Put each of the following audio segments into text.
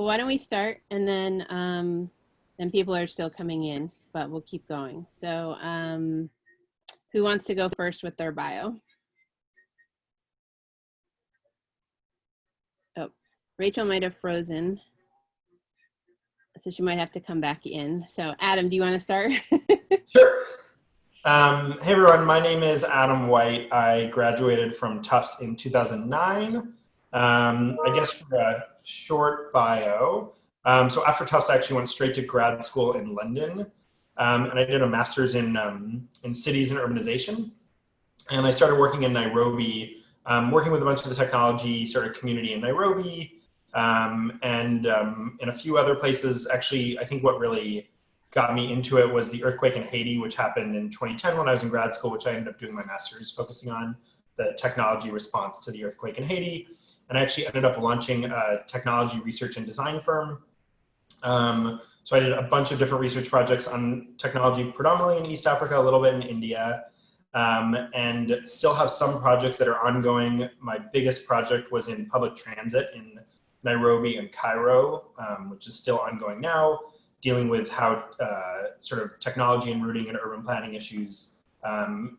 well, why don't we start and then um, then people are still coming in, but we'll keep going. So um, who wants to go first with their bio? Oh, Rachel might have frozen. So she might have to come back in. So Adam, do you want to start? sure. Um, hey everyone, my name is Adam White. I graduated from Tufts in 2009. Um, I guess for a short bio. Um, so after Tufts, I actually went straight to grad school in London. Um, and I did a master's in, um, in cities and urbanization. And I started working in Nairobi, um, working with a bunch of the technology sort of community in Nairobi, um, and um, in a few other places. Actually, I think what really got me into it was the earthquake in Haiti, which happened in 2010 when I was in grad school, which I ended up doing my master's focusing on the technology response to the earthquake in Haiti. And I actually ended up launching a technology research and design firm. Um, so I did a bunch of different research projects on technology, predominantly in East Africa, a little bit in India, um, and still have some projects that are ongoing. My biggest project was in public transit in Nairobi and Cairo, um, which is still ongoing now, dealing with how uh, sort of technology and routing and urban planning issues. Um,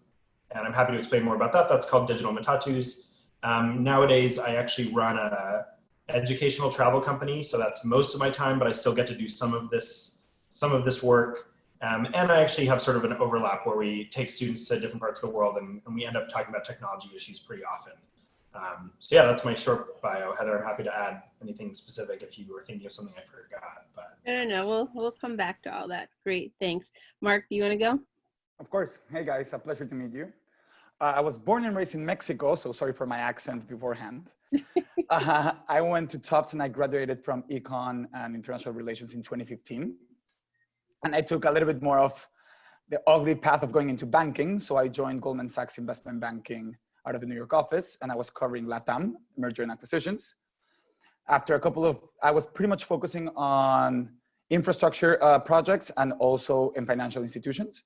and I'm happy to explain more about that. That's called Digital Matatus. Um, nowadays, I actually run a educational travel company, so that's most of my time, but I still get to do some of this, some of this work. Um, and I actually have sort of an overlap where we take students to different parts of the world and, and we end up talking about technology issues pretty often. Um, so yeah, that's my short bio. Heather, I'm happy to add anything specific if you were thinking of something I forgot. But I don't know. We'll we'll come back to all that. Great, thanks. Mark, do you want to go? Of course. Hey guys, a pleasure to meet you. Uh, I was born and raised in Mexico, so sorry for my accent beforehand. uh, I went to Tufts and I graduated from Econ and International Relations in 2015. And I took a little bit more of the ugly path of going into banking. So I joined Goldman Sachs Investment Banking out of the New York office and I was covering LATAM, merger and acquisitions. After a couple of, I was pretty much focusing on infrastructure uh, projects and also in financial institutions.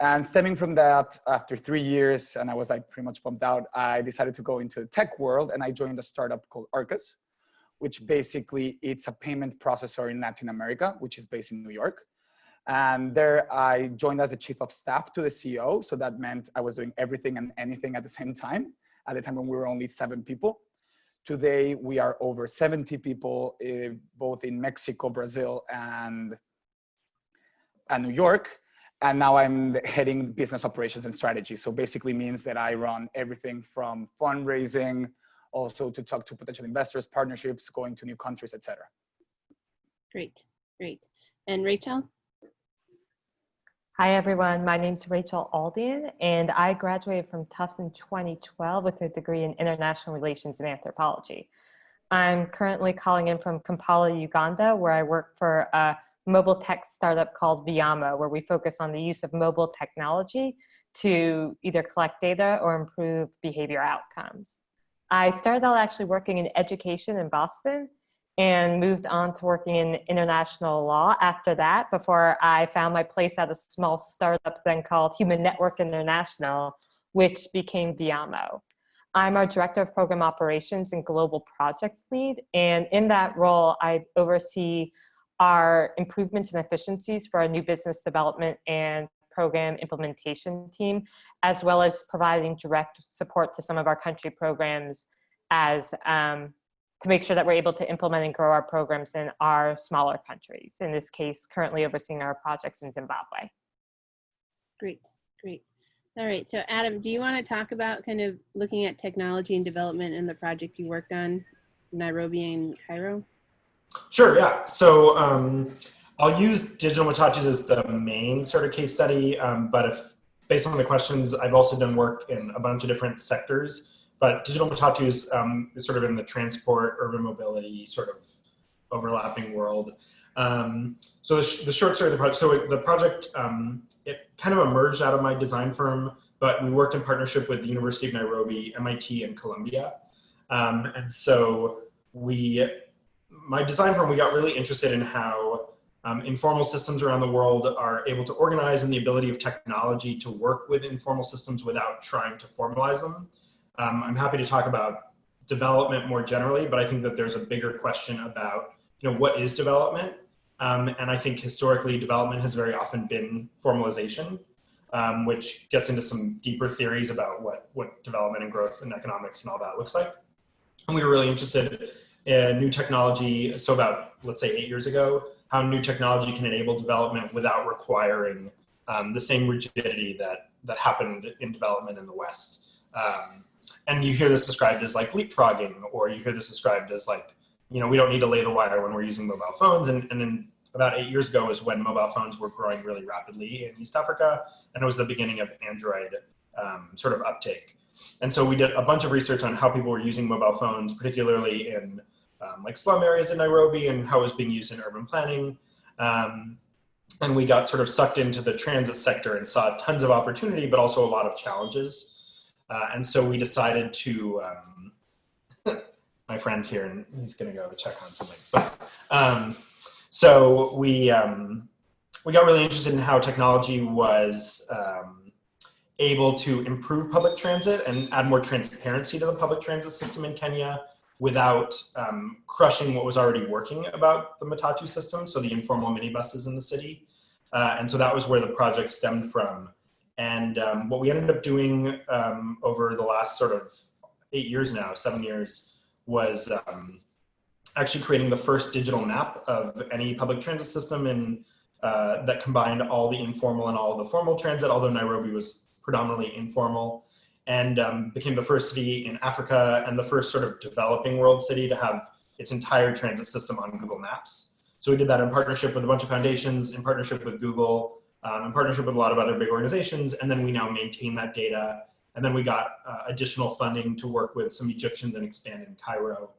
And stemming from that, after three years, and I was like pretty much bumped out, I decided to go into the tech world and I joined a startup called Arcus, which basically it's a payment processor in Latin America, which is based in New York. And there I joined as a chief of staff to the CEO. So that meant I was doing everything and anything at the same time, at the time when we were only seven people. Today, we are over 70 people, uh, both in Mexico, Brazil, and, and New York. And now I'm heading business operations and strategy. So basically means that I run everything from fundraising, also to talk to potential investors, partnerships, going to new countries, etc. Great, great. And Rachel? Hi, everyone. My name is Rachel Aldian, and I graduated from Tufts in 2012 with a degree in international relations and anthropology. I'm currently calling in from Kampala, Uganda, where I work for a mobile tech startup called Viamo, where we focus on the use of mobile technology to either collect data or improve behavior outcomes. I started out actually working in education in Boston, and moved on to working in international law after that before I found my place at a small startup then called Human Network International, which became Viamo. I'm our Director of Program Operations and Global Projects Lead, and in that role, I oversee our improvements and efficiencies for our new business development and program implementation team, as well as providing direct support to some of our country programs as um, to make sure that we're able to implement and grow our programs in our smaller countries. In this case, currently overseeing our projects in Zimbabwe. Great, great. All right, so Adam, do you want to talk about kind of looking at technology and development in the project you worked on, Nairobi and Cairo? Sure, yeah. So um, I'll use digital matatus as the main sort of case study, um, but if based on the questions, I've also done work in a bunch of different sectors. But digital matatus um, is sort of in the transport, urban mobility sort of overlapping world. Um, so the, sh the, short story of the project, so the project, um, it kind of emerged out of my design firm, but we worked in partnership with the University of Nairobi, MIT, and Columbia. Um, and so we, my design firm, we got really interested in how um, informal systems around the world are able to organize and the ability of technology to work with informal systems without trying to formalize them. Um, I'm happy to talk about development more generally, but I think that there's a bigger question about you know, what is development? Um, and I think historically development has very often been formalization, um, which gets into some deeper theories about what, what development and growth and economics and all that looks like. And we were really interested in new technology. So about, let's say eight years ago, how new technology can enable development without requiring um, the same rigidity that, that happened in development in the West. Um, and you hear this described as like leapfrogging, or you hear this described as like, you know, we don't need to lay the wire when we're using mobile phones. And, and then about eight years ago is when mobile phones were growing really rapidly in East Africa. And it was the beginning of Android um, sort of uptake. And so we did a bunch of research on how people were using mobile phones, particularly in um, like slum areas in Nairobi and how it was being used in urban planning. Um, and we got sort of sucked into the transit sector and saw tons of opportunity, but also a lot of challenges. Uh, and so we decided to, um, my friend's here and he's gonna go check on something. But, um, so we, um, we got really interested in how technology was um, able to improve public transit and add more transparency to the public transit system in Kenya without um, crushing what was already working about the Matatu system, so the informal minibuses in the city. Uh, and so that was where the project stemmed from. And um, what we ended up doing um, over the last sort of eight years now, seven years, was um, actually creating the first digital map of any public transit system in, uh, that combined all the informal and all the formal transit, although Nairobi was predominantly informal and um, became the first city in Africa and the first sort of developing world city to have its entire transit system on Google Maps. So we did that in partnership with a bunch of foundations, in partnership with Google, um, in partnership with a lot of other big organizations, and then we now maintain that data. And then we got uh, additional funding to work with some Egyptians and expand in Cairo.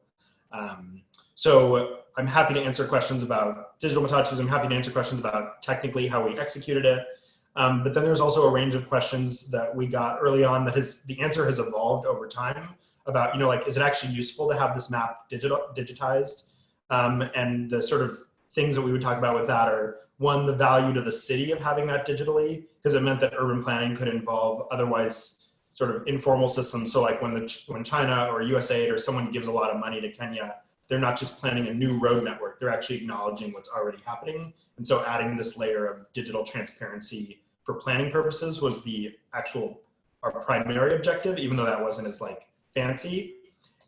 Um, so I'm happy to answer questions about digital matatus. I'm happy to answer questions about technically how we executed it. Um, but then there's also a range of questions that we got early on that has the answer has evolved over time about, you know, like, is it actually useful to have this map digital digitized? Um, and the sort of things that we would talk about with that are one, the value to the city of having that digitally, because it meant that urban planning could involve otherwise sort of informal systems. So like when the when China or USAID or someone gives a lot of money to Kenya, they're not just planning a new road network, they're actually acknowledging what's already happening. And so adding this layer of digital transparency for planning purposes was the actual our primary objective, even though that wasn't as like fancy.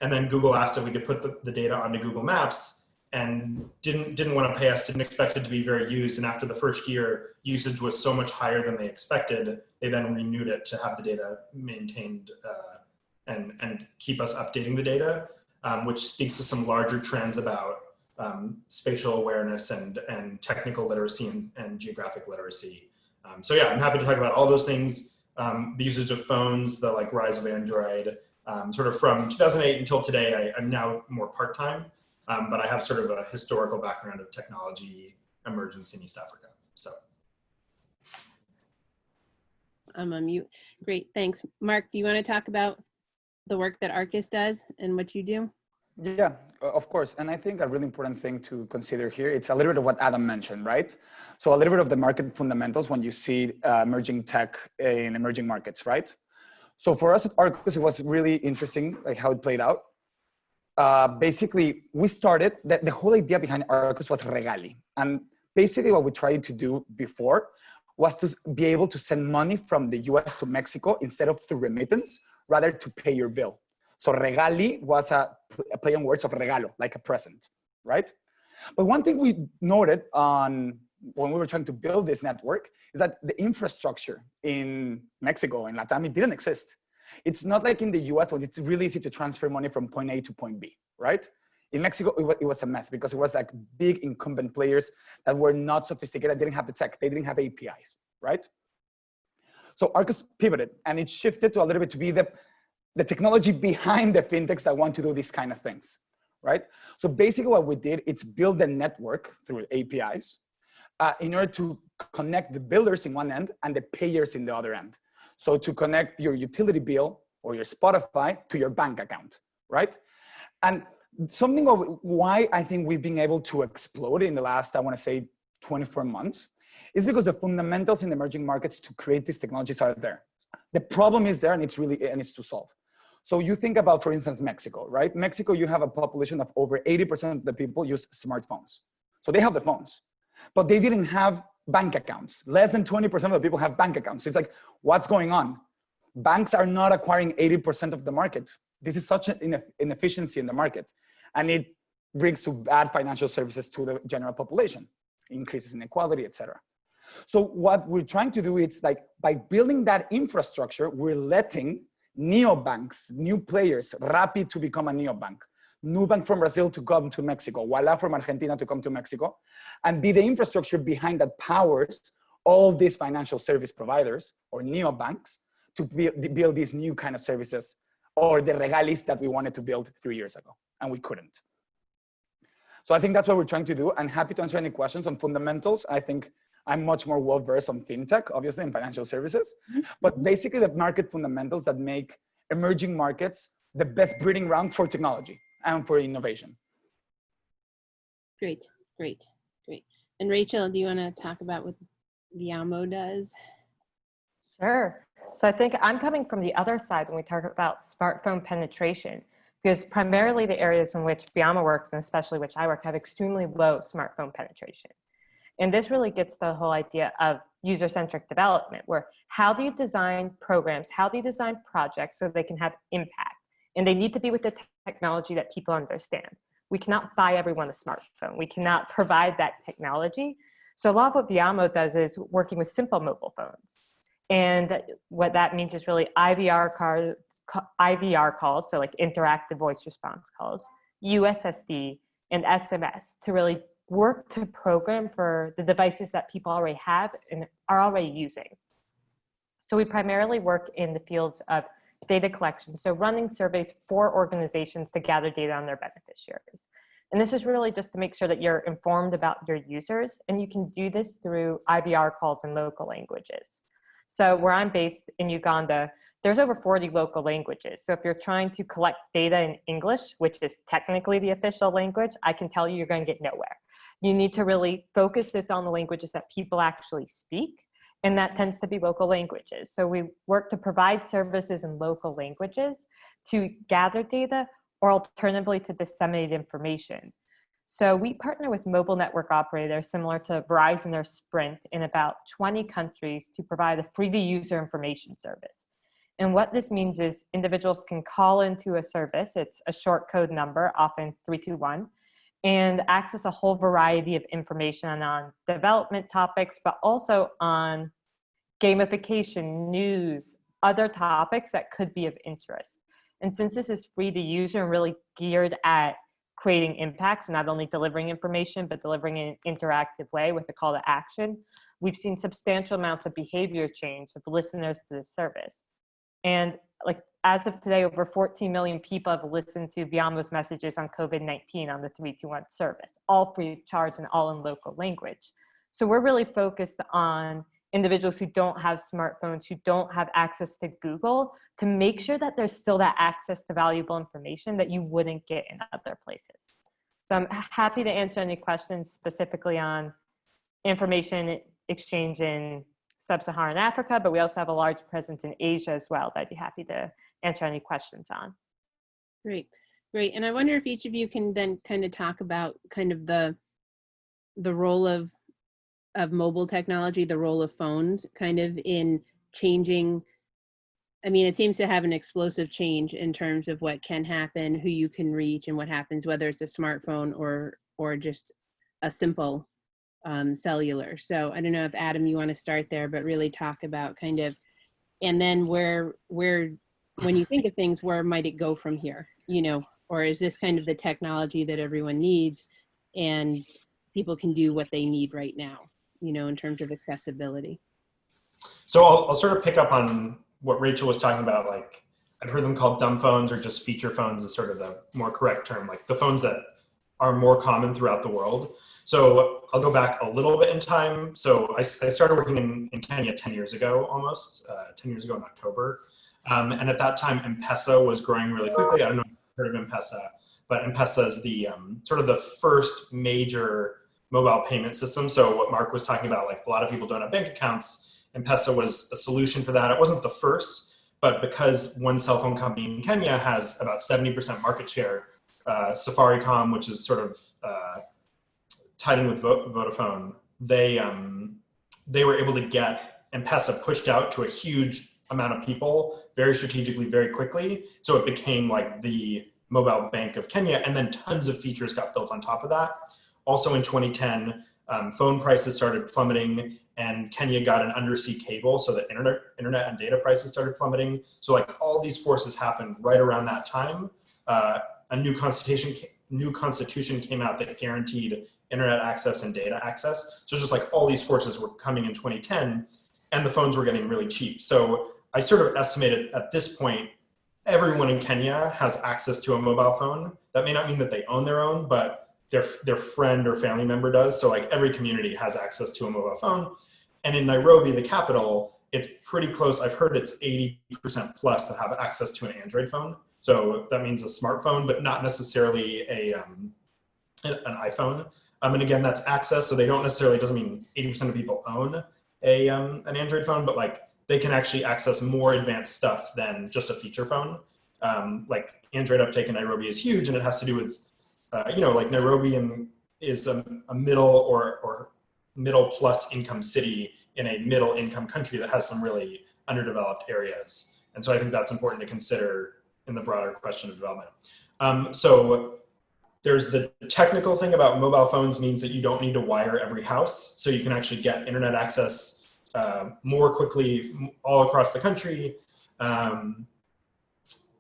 And then Google asked if we could put the, the data onto Google Maps and didn't didn't want to pay us, didn't expect it to be very used. And after the first year, usage was so much higher than they expected, they then renewed it to have the data maintained uh, and, and keep us updating the data, um, which speaks to some larger trends about um, spatial awareness and, and technical literacy and, and geographic literacy. Um, so yeah, I'm happy to talk about all those things. Um, the usage of phones, the like rise of Android, um, sort of from 2008 until today, I, am now more part-time, um, but I have sort of a historical background of technology emergence in East Africa, so. I'm on mute. Great, thanks. Mark, do you want to talk about the work that Arcus does and what you do? Yeah, of course. And I think a really important thing to consider here, it's a little bit of what Adam mentioned, right? So a little bit of the market fundamentals when you see uh, emerging tech in emerging markets, right? So for us at Arcus, it was really interesting, like how it played out. Uh, basically, we started, the, the whole idea behind Arcus was Regalii. And basically what we tried to do before was to be able to send money from the US to Mexico instead of through remittance, rather to pay your bill. So Regalii was a, a play on words of regalo, like a present, right? But one thing we noted on when we were trying to build this network is that the infrastructure in Mexico and Latam, it didn't exist. It's not like in the US when it's really easy to transfer money from point A to point B, right? In Mexico, it was, a mess because it was like big incumbent players that were not sophisticated, didn't have the tech, they didn't have APIs, right? So Arcus pivoted and it shifted to a little bit to be the the technology behind the fintechs that want to do these kind of things, right? So basically what we did, it's build a network through APIs uh, in order to connect the builders in one end and the payers in the other end. So to connect your utility bill or your Spotify to your bank account, right? And something of why I think we've been able to explode in the last, I wanna say 24 months, is because the fundamentals in emerging markets to create these technologies are there. The problem is there and it's really, and it's to solve. So you think about, for instance, Mexico, right? Mexico, you have a population of over 80% of the people use smartphones. So they have the phones, but they didn't have bank accounts. Less than 20% of the people have bank accounts. It's like, what's going on? Banks are not acquiring 80% of the market. This is such an inefficiency in the market. And it brings to bad financial services to the general population, increases inequality, et cetera. So what we're trying to do is like, by building that infrastructure, we're letting neobanks, new players, Rappi to become a neobank, Nubank from Brazil to come to Mexico, Ualá from Argentina to come to Mexico, and be the infrastructure behind that powers all these financial service providers or neobanks to build these new kind of services or the regalis that we wanted to build three years ago, and we couldn't. So I think that's what we're trying to do. I'm happy to answer any questions on fundamentals. I think I'm much more well versed on fintech, obviously, in financial services. But mm-hmm. basically, the market fundamentals that make emerging markets the best breeding ground for technology and for innovation. Great, great, great. And Rachel, do you want to talk about what Viamo does? Sure. So I think I'm coming from the other side when we talk about smartphone penetration, because primarily the areas in which Viamo works, and especially which I work, have extremely low smartphone penetration. And this really gets the whole idea of user-centric development, where how do you design programs, how do you design projects so they can have impact? And they need to be with the technology that people understand. We cannot buy everyone a smartphone. We cannot provide that technology. So a lot of what Viamo does is working with simple mobile phones. And what that means is really IVR, car, IVR calls, so like interactive voice response calls, USSD, and SMS to really work to program for the devices that people already have and are already using. So we primarily work in the fields of data collection, so running surveys for organizations to gather data on their beneficiaries. And this is really just to make sure that you're informed about your users, and you can do this through IVR calls in local languages. So where I'm based in Uganda, there's over 40 local languages. So if you're trying to collect data in English, which is technically the official language, I can tell you you're going to get nowhere you need to really focus this on the languages that people actually speak and that tends to be local languages. So we work to provide services in local languages to gather data or alternatively to disseminate information. So we partner with mobile network operators similar to Verizon or Sprint in about 20 countries to provide a free to user information service. And what this means is individuals can call into a service, it's a short code number, often 321, and access a whole variety of information on development topics, but also on gamification, news, other topics that could be of interest. And since this is free to use and really geared at creating impacts, not only delivering information, but delivering in an interactive way with a call to action, we've seen substantial amounts of behavior change of listeners to the service. And like as of today, over 14 million people have listened to Viamo's messages on COVID-19 on the 321 service, all free of charge and all in local language. So we're really focused on individuals who don't have smartphones, who don't have access to Google, to make sure that there's still that access to valuable information that you wouldn't get in other places. So I'm happy to answer any questions specifically on information exchange in sub-Saharan Africa, but we also have a large presence in Asia as well that I'd be happy to answer any questions on. Great, great. And I wonder if each of you can then kind of talk about kind of the the role of of mobile technology, the role of phones kind of in changing I mean, it seems to have an explosive change in terms of what can happen, who you can reach, and what happens, whether it's a smartphone or or just a simple um, cellular. So I don't know if Adam, you want to start there, but really talk about kind of, and then where, where, when you think of things, where might it go from here? You know, or is this kind of the technology that everyone needs and people can do what they need right now, you know, in terms of accessibility? So I'll, I'll sort of pick up on what Rachel was talking about, like I've heard them called dumb phones or just feature phones is sort of the more correct term, like the phones that are more common throughout the world. So I'll go back a little bit in time. So I, I started working in, in, Kenya 10 years ago, almost uh, 10 years ago in October. Um, and at that time, M-Pesa was growing really quickly. I don't know if you've heard of M-Pesa, but M-Pesa is the um, sort of the first major mobile payment system. So what Mark was talking about, like a lot of people don't have bank accounts. M-Pesa was a solution for that. It wasn't the first, but because one cell phone company in Kenya has about 70% market share, uh, Safaricom, which is sort of uh, tied in with Vodafone, they um, they were able to get M-Pesa pushed out to a huge amount of people very strategically, very quickly. So it became like the mobile bank of Kenya, and then tons of features got built on top of that. Also in 2010, um, phone prices started plummeting and Kenya got an undersea cable so that internet, internet and data prices started plummeting. So like all these forces happened right around that time. Uh, a new constitution, new constitution came out that guaranteed internet access and data access. So just like all these forces were coming in 2010 and the phones were getting really cheap. So I sort of estimated at this point, everyone in Kenya has access to a mobile phone. That may not mean that they own their own, but their, their friend or family member does. So like every community has access to a mobile phone. And in Nairobi, the capital, it's pretty close. I've heard it's 80% plus that have access to an Android phone. So that means a smartphone, but not necessarily a, um, an iPhone. Um, and again, that's access. So they don't necessarily, doesn't mean 80% of people own a, um, an Android phone, but like they can actually access more advanced stuff than just a feature phone. Um, like Android uptake in Nairobi is huge and it has to do with uh, you know, like Nairobi is a, a middle or, or middle plus income city in a middle income country that has some really underdeveloped areas. And so I think that's important to consider in the broader question of development. Um, so there's the technical thing about mobile phones means that you don't need to wire every house. So you can actually get internet access uh, more quickly all across the country. Um,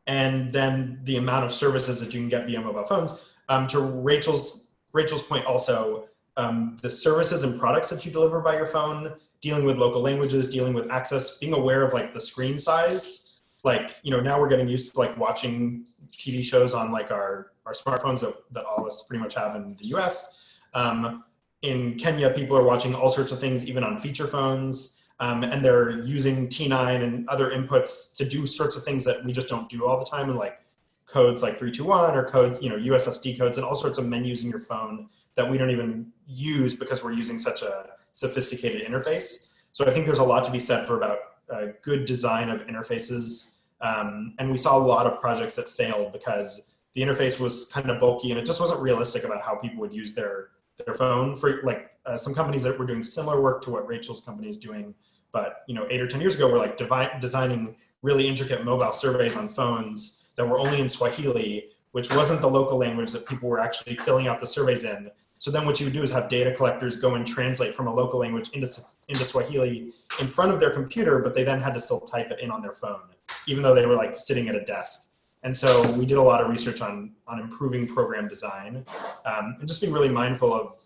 and then the amount of services that you can get via mobile phones um, to Rachel's, Rachel's point also, um, the services and products that you deliver by your phone, dealing with local languages, dealing with access, being aware of like the screen size. Like, you know, now we're getting used to like watching TV shows on like our, our smartphones that, that all of us pretty much have in the US. Um, in Kenya, people are watching all sorts of things, even on feature phones. Um, and they're using T9 and other inputs to do sorts of things that we just don't do all the time. And like codes like 321 or codes, you know, USSD codes and all sorts of menus in your phone that we don't even use because we're using such a sophisticated interface. So I think there's a lot to be said for about a good design of interfaces. Um, and we saw a lot of projects that failed because the interface was kind of bulky and it just wasn't realistic about how people would use their, their phone. For like uh, some companies that were doing similar work to what Rachel's company is doing, but you know, eight or 10 years ago, we're like designing really intricate mobile surveys on phones that were only in Swahili, which wasn't the local language that people were actually filling out the surveys in. So then what you would do is have data collectors go and translate from a local language into, into Swahili in front of their computer, but they then had to still type it in on their phone, even though they were like sitting at a desk. And so we did a lot of research on, on improving program design um, and just being really mindful of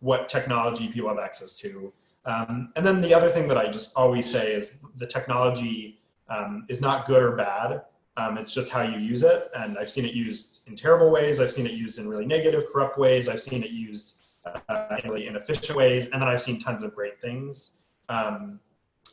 what technology people have access to. Um, and then the other thing that I just always say is the technology um, is not good or bad. Um, it's just how you use it. And I've seen it used in terrible ways. I've seen it used in really negative, corrupt ways. I've seen it used uh, in really inefficient ways. And then I've seen tons of great things. Um,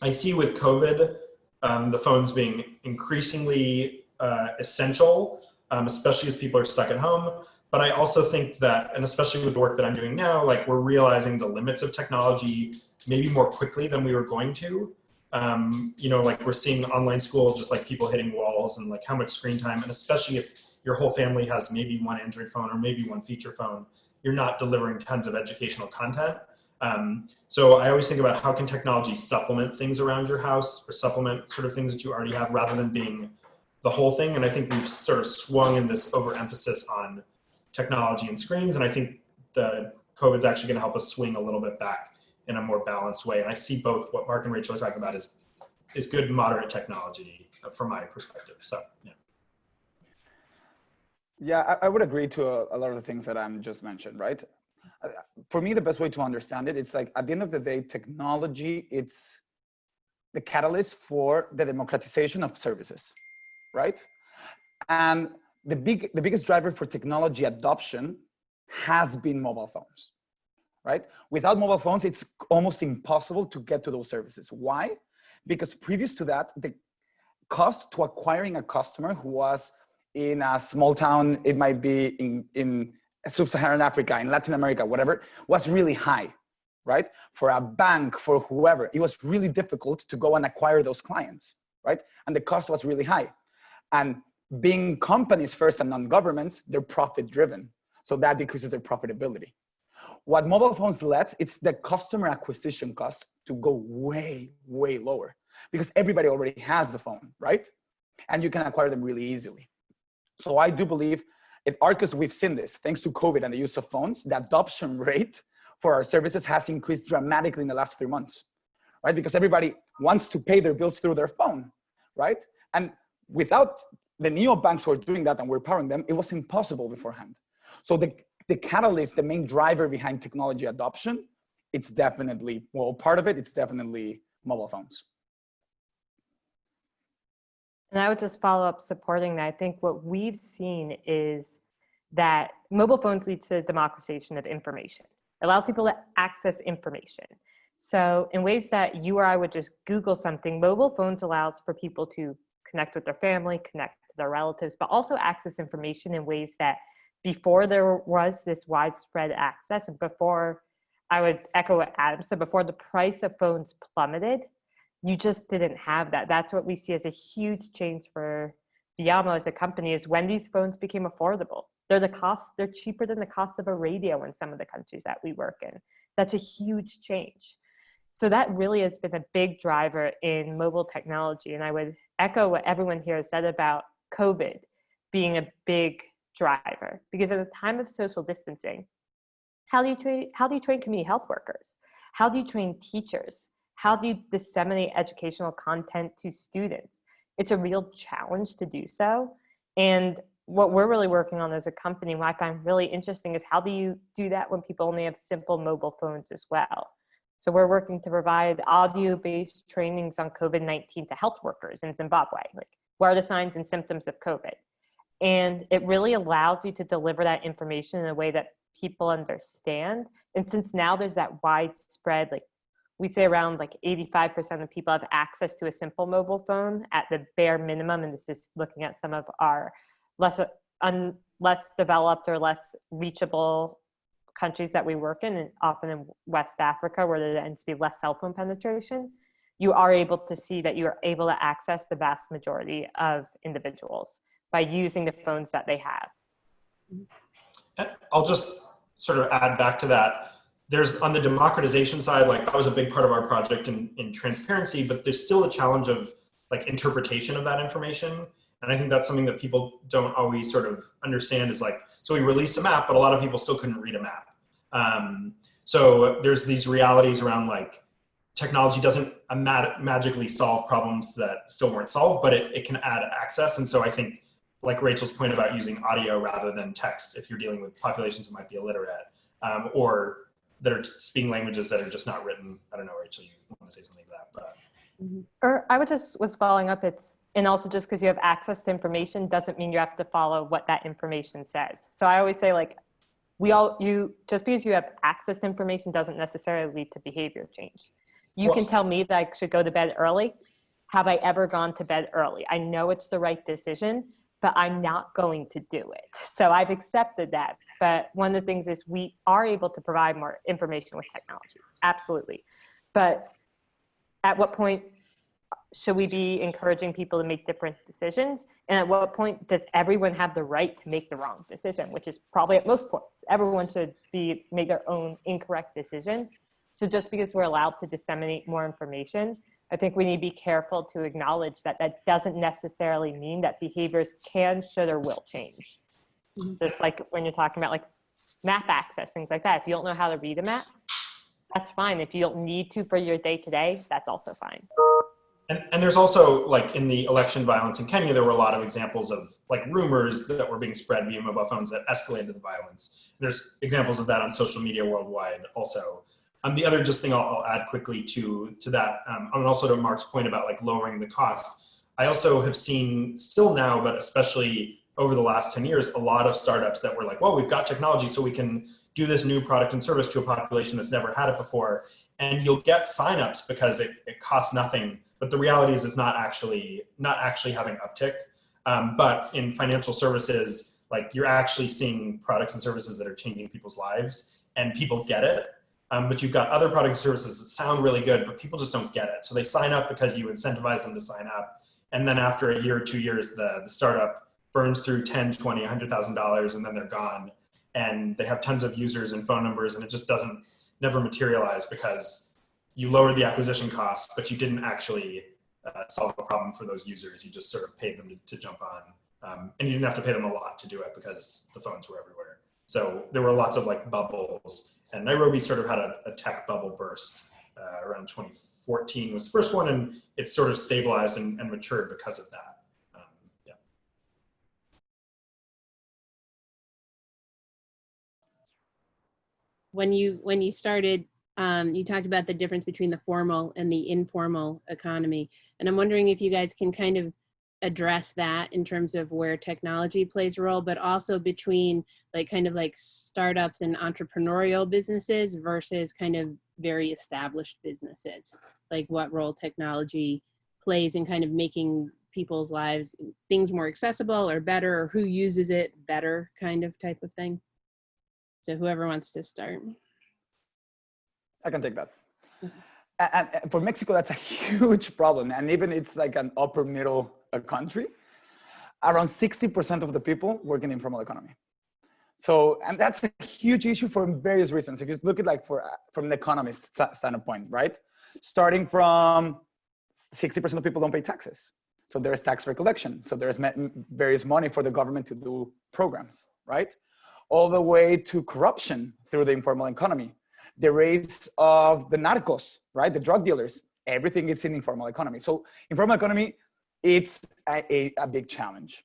I see with COVID, um, the phones being increasingly uh, essential, um, especially as people are stuck at home. But I also think that, and especially with the work that I'm doing now, like we're realizing the limits of technology maybe more quickly than we were going to um, you know, like we're seeing online school, just like people hitting walls and like how much screen time, and especially if your whole family has maybe one Android phone or maybe one feature phone, you're not delivering tons of educational content. Um, so I always think about how can technology supplement things around your house or supplement sort of things that you already have rather than being the whole thing. And I think we've sort of swung in this overemphasis on technology and screens. And I think the COVID's actually going to help us swing a little bit back in a more balanced way. And I see both what Mark and Rachel are talking about is, is good moderate technology from my perspective. So, yeah. Yeah, I, I would agree to a, a, lot of the things that I'm just mentioned, right? Uh, for me, the best way to understand it, it's like at the end of the day, technology, it's the catalyst for the democratization of services, right? And the big, the biggest driver for technology adoption has been mobile phones right? Without mobile phones, it's almost impossible to get to those services. Why? Because previous to that, the cost to acquiring a customer who was in a small town, it might be in, in sub-Saharan Africa, in Latin America, whatever, was really high, right? For a bank, for whoever, it was really difficult to go and acquire those clients, right? And the cost was really high. And being companies first and non-governments, they're profit driven. So that decreases their profitability. What mobile phones lets, it's the customer acquisition cost to go way, way lower because everybody already has the phone, right? And you can acquire them really easily. So I do believe at Arcus, we've seen this, thanks to COVID and the use of phones, the adoption rate for our services has increased dramatically in the last three months, right? Because everybody wants to pay their bills through their phone, right? And without the neobanks who are doing that and we're powering them, it was impossible beforehand. So the, the catalyst, the main driver behind technology adoption, it's definitely, well, part of it, it's definitely mobile phones. And I would just follow up supporting that. I think what we've seen is that mobile phones lead to democratization of information. It allows people to access information. So in ways that you or I would just Google something, mobile phones allows for people to connect with their family, connect to their relatives, but also access information in ways that before there was this widespread access and before I would echo what Adam said, before the price of phones plummeted, you just didn't have that. That's what we see as a huge change for Viamo as a company is when these phones became affordable. They're the cost, they're cheaper than the cost of a radio in some of the countries that we work in. That's a huge change. So that really has been a big driver in mobile technology. And I would echo what everyone here has said about COVID being a big driver because at the time of social distancing, how do you train, how do you train community health workers? How do you train teachers? How do you disseminate educational content to students? It's a real challenge to do so. And what we're really working on as a company, what I find really interesting is how do you do that when people only have simple mobile phones as well? So we're working to provide audio-based trainings on COVID-19 to health workers in Zimbabwe. Like, what are the signs and symptoms of COVID? And it really allows you to deliver that information in a way that people understand. And since now there's that widespread, like we say around like 85% of people have access to a simple mobile phone at the bare minimum. And this is looking at some of our less, un, less developed or less reachable countries that we work in, and often in West Africa, where there tends to be less cell phone penetration, you are able to see that you are able to access the vast majority of individuals by using the phones that they have. I'll just sort of add back to that. There's on the democratization side, like that was a big part of our project in, in transparency, but there's still a challenge of like interpretation of that information. And I think that's something that people don't always sort of understand is like, so we released a map, but a lot of people still couldn't read a map. Um, so there's these realities around like technology doesn't magically solve problems that still weren't solved, but it, it can add access. And so I think like Rachel's point about using audio rather than text, if you're dealing with populations that might be illiterate um, or that are speaking languages that are just not written. I don't know, Rachel, you want to say something to that, but. Mm-hmm. Or I would just was following up. It's and also just because you have access to information doesn't mean you have to follow what that information says. So I always say like, we all you just because you have access to information doesn't necessarily lead to behavior change. You well, can tell me that I should go to bed early. Have I ever gone to bed early? I know it's the right decision, but I'm not going to do it. So I've accepted that. But one of the things is we are able to provide more information with technology. Absolutely. But at what point should we be encouraging people to make different decisions? And at what point does everyone have the right to make the wrong decision, which is probably at most points. Everyone should be make their own incorrect decision. So just because we're allowed to disseminate more information, I think we need to be careful to acknowledge that that doesn't necessarily mean that behaviors can, should, or will change. Mm-hmm. Just like when you're talking about like map access, things like that. If you don't know how to read a map, that's fine. If you don't need to for your day to day, that's also fine. And, and there's also like in the election violence in Kenya, there were a lot of examples of like rumors that were being spread via mobile phones that escalated the violence. There's examples of that on social media worldwide also. Um, the other just thing I'll, I'll add quickly to, to that, um, and also to Mark's point about like lowering the cost, I also have seen still now, but especially over the last 10 years, a lot of startups that were like, well, we've got technology so we can do this new product and service to a population that's never had it before. And you'll get signups because it, it costs nothing but the reality is it's not actually not actually having uptick. Um, but in financial services, like you're actually seeing products and services that are changing people's lives and people get it. Um, but you've got other products and services that sound really good, but people just don't get it. So they sign up because you incentivize them to sign up And then after a year or two years, the, the startup burns through 10, 20, $100,000 and then they're gone. And they have tons of users and phone numbers and it just doesn't never materialize because you lowered the acquisition cost, but you didn't actually uh, solve a problem for those users. You just sort of paid them to, to jump on. Um, and you didn't have to pay them a lot to do it because the phones were everywhere. So there were lots of like bubbles and Nairobi sort of had a, a tech bubble burst uh, around 2014 was the first one and it sort of stabilized and, and matured because of that. Um. When you when you started, um, you talked about the difference between the formal and the informal economy, and I'm wondering if you guys can kind of address that in terms of where technology plays a role, but also between like kind of like startups and entrepreneurial businesses versus kind of very established businesses, like what role technology plays in kind of making people's lives things more accessible or better or who uses it better kind of type of thing. So whoever wants to start. I can take that. Mhm. And, and for Mexico, that's a huge problem. And even it's like an upper middle uh, country, around 60% of the people work in the informal economy. So, and that's a huge issue for various reasons. If you look at like for, uh, from an economist standpoint, right? Starting from 60% of people don't pay taxes. So there's tax recollection. So there's various money for the government to do programs, right? All the way to corruption through the informal economy. The raise of the narcos, right? The drug dealers, everything is in informal economy. So informal economy, it's a, a, a big challenge.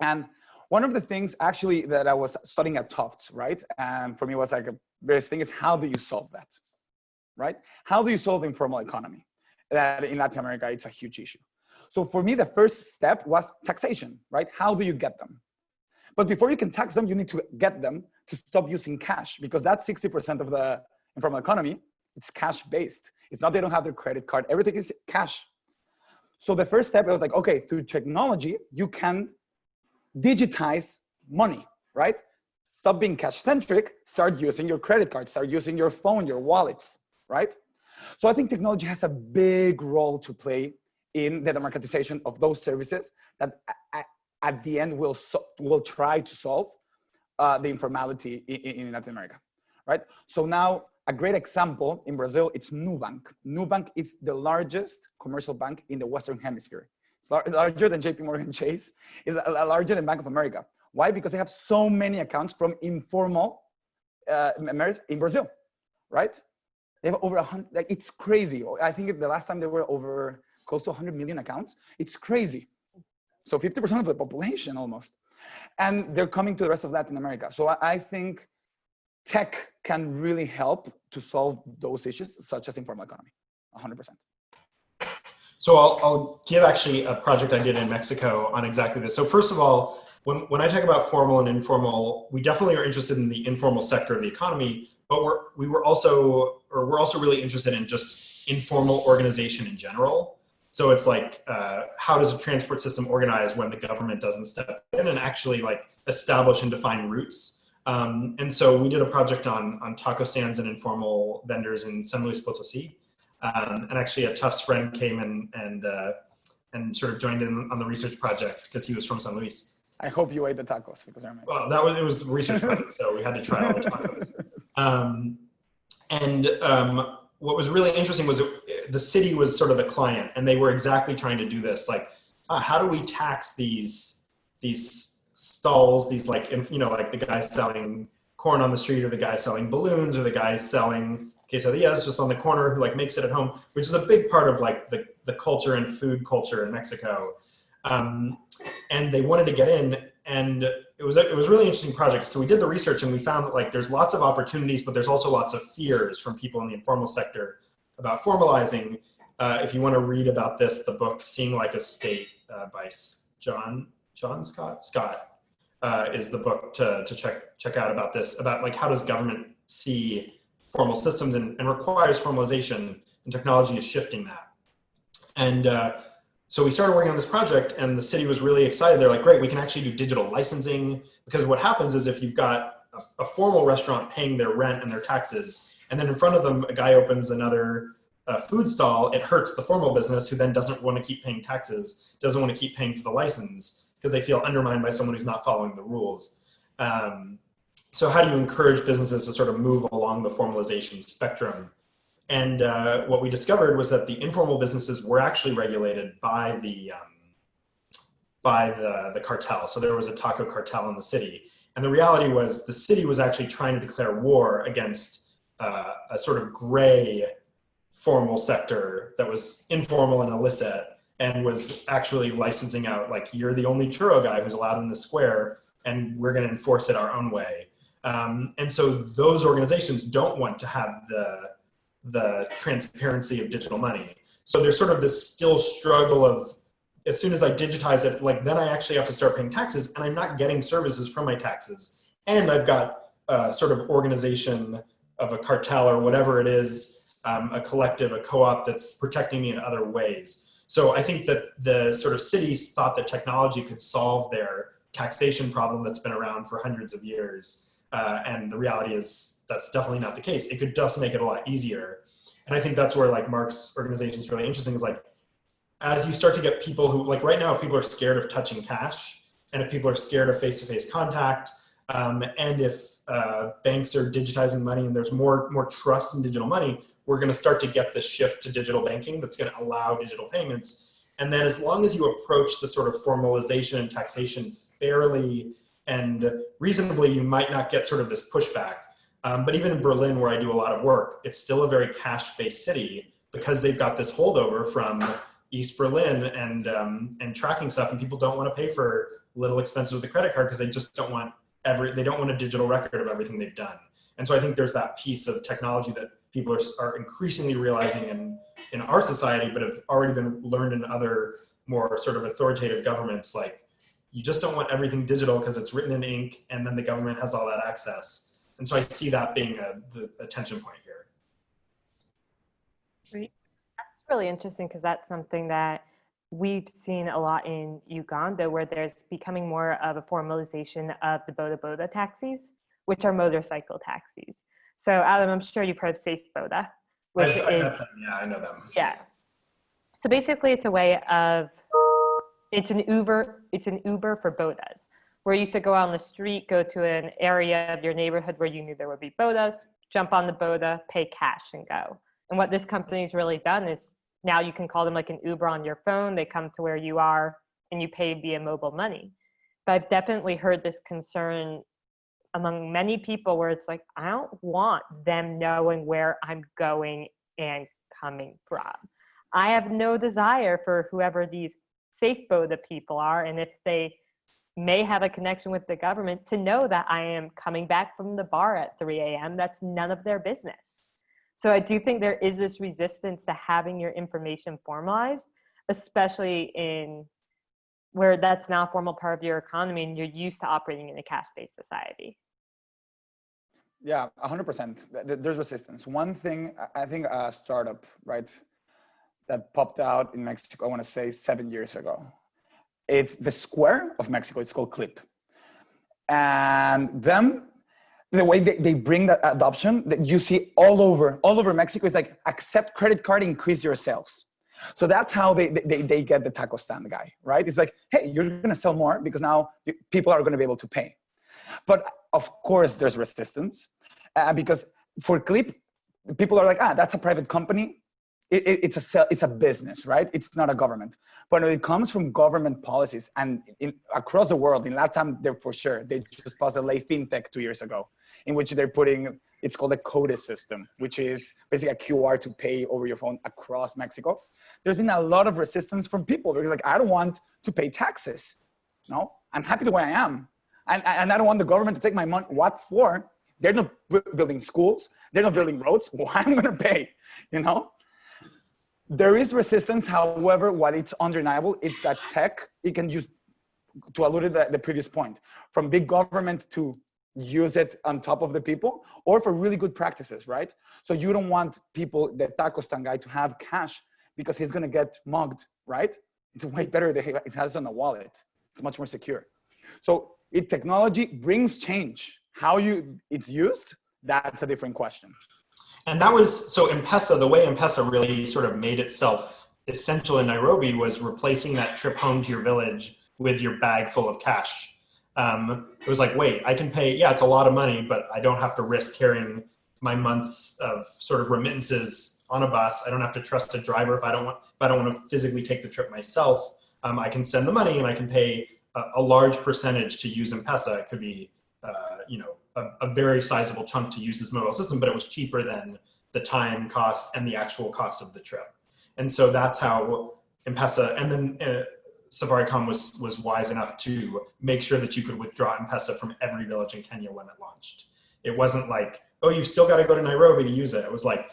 And one of the things actually that I was studying at Tufts, right? And for me was like a various thing is how do you solve that, right? How do you solve the informal economy? That in Latin America, it's a huge issue. So for me, the first step was taxation, right? How do you get them? But before you can tax them, you need to get them to stop using cash because that's 60% of the informal economy. It's cash based. It's not they don't have their credit card. Everything is cash. So the first step I was like, okay, through technology, you can digitize money, right? Stop being cash centric, start using your credit card, start using your phone, your wallets, right? So I think technology has a big role to play in the democratization of those services that at the end will so, will try to solve uh, the informality in, in Latin America, right? So now a great example in Brazil, it's Nubank. Nubank is the largest commercial bank in the Western Hemisphere. It's larger than JP Morgan Chase, is larger than Bank of America. Why? Because they have so many accounts from informal uh, in Brazil, right? They have over a hundred, like it's crazy. I think the last time they were over close to 100 million accounts. It's crazy. So 50% of the population almost. And they're coming to the rest of Latin America. So I think tech can really help to solve those issues, such as informal economy, 100%. So I'll, I'll give actually a project I did in Mexico on exactly this. So first of all, when, when I talk about formal and informal, we definitely are interested in the informal sector of the economy, but we're, we were also, or we're also really interested in just informal organization in general. So it's like, uh, how does a transport system organize when the government doesn't step in and actually like establish and define routes? Um, and so we did a project on, on taco stands and informal vendors in San Luis Potosi. Um, and actually a Tufts friend came and, and, uh, and sort of joined in on the research project because he was from San Luis. I hope you ate the tacos because they're amazing. Well, that was, it was research project, so we had to try all the tacos. Um, and um, what was really interesting was it, the city was sort of the client and they were exactly trying to do this. Like, uh, how do we tax these, these stalls, these like, you know, like the guy selling corn on the street or the guy selling balloons or the guy selling quesadillas just on the corner who like makes it at home, which is a big part of like the, the culture and food culture in Mexico. Um, and they wanted to get in and it was, a, it was a really interesting project. So we did the research and we found that like there's lots of opportunities, but there's also lots of fears from people in the informal sector about formalizing. Uh, if you want to read about this, the book Seeing Like a State uh, by John, John Scott, Scott uh, is the book to, to check, check out about this, about like how does government see formal systems and, and requires formalization and technology is shifting that. And uh, so we started working on this project and the city was really excited. They're like, great, we can actually do digital licensing because what happens is if you've got a, a formal restaurant paying their rent and their taxes, and then in front of them, a guy opens another a food stall, it hurts the formal business who then doesn't want to keep paying taxes, doesn't want to keep paying for the license because they feel undermined by someone who's not following the rules. Um, so how do you encourage businesses to sort of move along the formalization spectrum? And uh, what we discovered was that the informal businesses were actually regulated by the um, by the, the cartel. So there was a taco cartel in the city. And the reality was the city was actually trying to declare war against uh, a sort of gray formal sector that was informal and illicit and was actually licensing out like you're the only churro guy who's allowed in the square and we're going to enforce it our own way. Um, and so those organizations don't want to have the the transparency of digital money. So there's sort of this still struggle of as soon as i digitize it like then i actually have to start paying taxes and i'm not getting services from my taxes. And i've got a sort of organization of a cartel or whatever it is um, a collective, a co-op that's protecting me in other ways. So I think that the sort of cities thought that technology could solve their taxation problem that's been around for hundreds of years. Uh, and the reality is that's definitely not the case. It could just make it a lot easier. And I think that's where like Mark's organization is really interesting is like, as you start to get people who like right now, if people are scared of touching cash and if people are scared of face-to-face -face contact um, and if uh, banks are digitizing money and there's more, more trust in digital money, we're going to start to get this shift to digital banking that's going to allow digital payments. And then as long as you approach the sort of formalization and taxation fairly and reasonably, you might not get sort of this pushback. Um, but even in Berlin, where I do a lot of work, it's still a very cash-based city because they've got this holdover from East Berlin and um, and tracking stuff, and people don't want to pay for little expenses with a credit card because they just don't want every they don't want a digital record of everything they've done. And so I think there's that piece of technology that people are, are increasingly realizing in, in our society, but have already been learned in other more sort of authoritative governments. Like you just don't want everything digital because it's written in ink and then the government has all that access. And so I see that being a, the attention point here. Great. That's really interesting because that's something that we've seen a lot in Uganda where there's becoming more of a formalization of the boda boda taxis, which are motorcycle taxis. So Adam, I'm sure you've heard of Safe Boda, which I, I is, them. Yeah, I know them. yeah. So basically it's a way of, it's an Uber, it's an Uber for bodas, where you used to go out on the street, go to an area of your neighborhood where you knew there would be bodas, jump on the boda, pay cash and go. And what this company's really done is now you can call them like an Uber on your phone. They come to where you are and you pay via mobile money. But I've definitely heard this concern among many people where it's like, I don't want them knowing where I'm going and coming from. I have no desire for whoever these safe boda people are. And if they may have a connection with the government to know that I am coming back from the bar at 3 a.m., that's none of their business. So I do think there is this resistance to having your information formalized, especially in where that's now a formal part of your economy and you're used to operating in a cash-based society. Yeah, 100%. There's resistance. One thing, I think a startup, right, that popped out in Mexico, I want to say seven years ago. It's the square of Mexico. It's called Clip. And them, the way they, they bring that adoption that you see all over, all over Mexico is like accept credit card, increase your sales. So that's how they, they, they get the taco stand guy, right? It's like, hey, you're going to sell more because now people are going to be able to pay. But of course, there's resistance uh, because for Clip, people are like, ah, that's a private company. It, it, it's a it's a business, right? It's not a government. But when it comes from government policies and in, across the world, in Latam, they're for sure. They just passed a Ley Fintech two years ago, in which they're putting it's called a CODIS system, which is basically a QR to pay over your phone across Mexico. There's been a lot of resistance from people because like I don't want to pay taxes. No, I'm happy the way I am and, and I don't want the government to take my money. What for? They're not building schools. They're not building roads. Why am I going to pay? You know? There is resistance. However, what it's undeniable is that tech, it can use, to allude to the, the previous point, from big government to use it on top of the people or for really good practices, right? So you don't want people, the taco stand guy to have cash because he's going to get mugged, right? It's way better that it has on a wallet. It's much more secure. So it technology brings change. How you it's used, that's a different question. and that was so M-Pesa. The way M-Pesa really sort of made itself essential in Nairobi was replacing that trip home to your village with your bag full of cash. Um, it was like, wait, I can pay. Yeah, it's a lot of money, but I don't have to risk carrying my months of sort of remittances on a bus. I don't have to trust a driver if I don't want. If I don't want to physically take the trip myself, um, I can send the money and I can pay a, large percentage to use M-Pesa. It could be, uh, you know, a, a, very sizable chunk to use this mobile system, but it was cheaper than the time cost and the actual cost of the trip. And so that's how M-Pesa, and then uh, Safaricom was, was wise enough to make sure that you could withdraw M-Pesa from every village in Kenya when it launched. It wasn't like, oh, you've still got to go to Nairobi to use it. It was like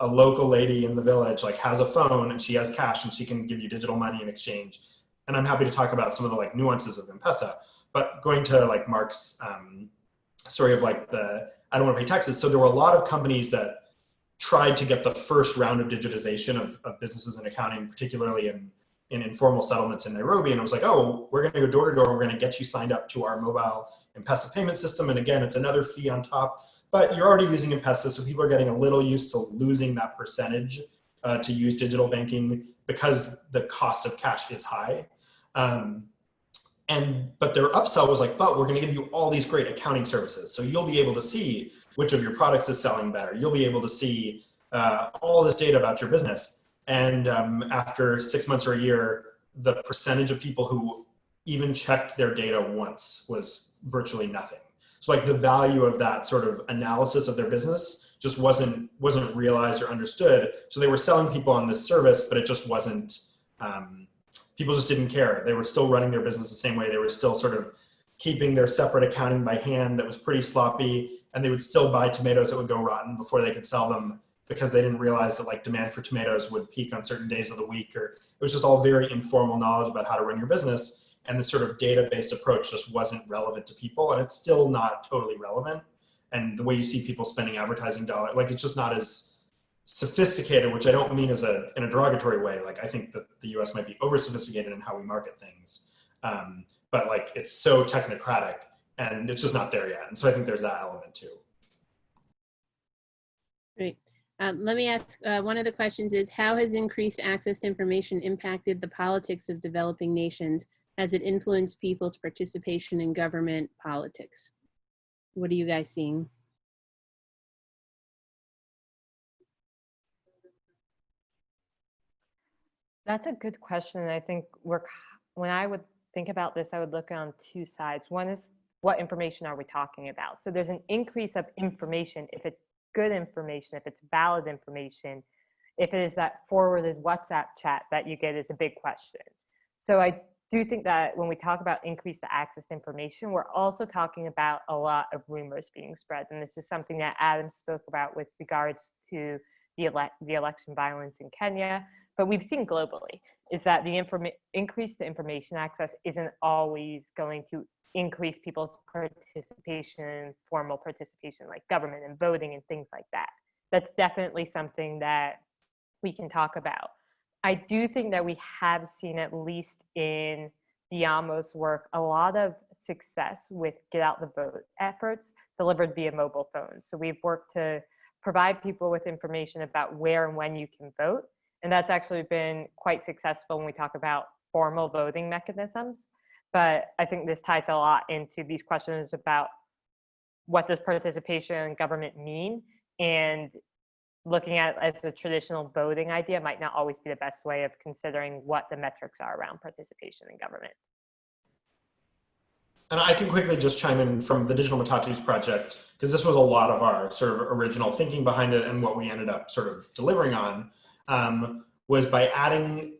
a local lady in the village like has a phone and she has cash and she can give you digital money in exchange. And I'm happy to talk about some of the like nuances of M-Pesa. But going to like Mark's um, story of like the I don't want to pay taxes. So there were a lot of companies that tried to get the first round of digitization of, of businesses and accounting, particularly in, in informal settlements in Nairobi. And I was like, oh, we're going to go door to door. We're going to get you signed up to our mobile M-Pesa payment system. And again, it's another fee on top, but you're already using M-Pesa. So people are getting a little used to losing that percentage uh, to use digital banking because the cost of cash is high. Um, and but their upsell was like but we're going to give you all these great accounting services. So you'll be able to see which of your products is selling better. You'll be able to see uh, all this data about your business. And um, after six months or a year the percentage of people who even checked their data once was virtually nothing. So like the value of that sort of analysis of their business just wasn't wasn't realized or understood. So they were selling people on this service but it just wasn't um, people just didn't care. They were still running their business the same way. They were still sort of keeping their separate accounting by hand that was pretty sloppy. And they would still buy tomatoes that would go rotten before they could sell them because they didn't realize that like demand for tomatoes would peak on certain days of the week or it was just all very informal knowledge about how to run your business. And the sort of data-based approach just wasn't relevant to people and it's still not totally relevant. And the way you see people spending advertising dollar, like it's just not as sophisticated, which I don't mean as a in a derogatory way. Like I think that the U.S. might be over sophisticated in how we market things, um, but like it's so technocratic and it's just not there yet. And so I think there's that element too. Great. Um, let me ask, uh, one of the questions is, how has increased access to information impacted the politics of developing nations? Has it influenced people's participation in government politics? What are you guys seeing? That's a good question. And I think we're when I would think about this, I would look on two sides. One is what information are we talking about? So there's an increase of information if it's good information, if it's valid information, if it is that forwarded WhatsApp chat that you get is a big question. So I do think that when we talk about increased access to information, we're also talking about a lot of rumors being spread. And this is something that Adam spoke about with regards to the, ele the election violence in Kenya, but we've seen globally is that the increase to information access isn't always going to increase people's participation, formal participation, like government and voting and things like that. That's definitely something that we can talk about. I do think that we have seen, at least in Viamo's work, a lot of success with get out the vote efforts delivered via mobile phones. So we've worked to provide people with information about where and when you can vote and that's actually been quite successful when we talk about formal voting mechanisms. But I think this ties a lot into these questions about what does participation in government mean and looking at it as a traditional voting idea might not always be the best way of considering what the metrics are around participation in government. And I can quickly just chime in from the Digital Matatus project, because this was a lot of our sort of original thinking behind it and what we ended up sort of delivering on um, was by adding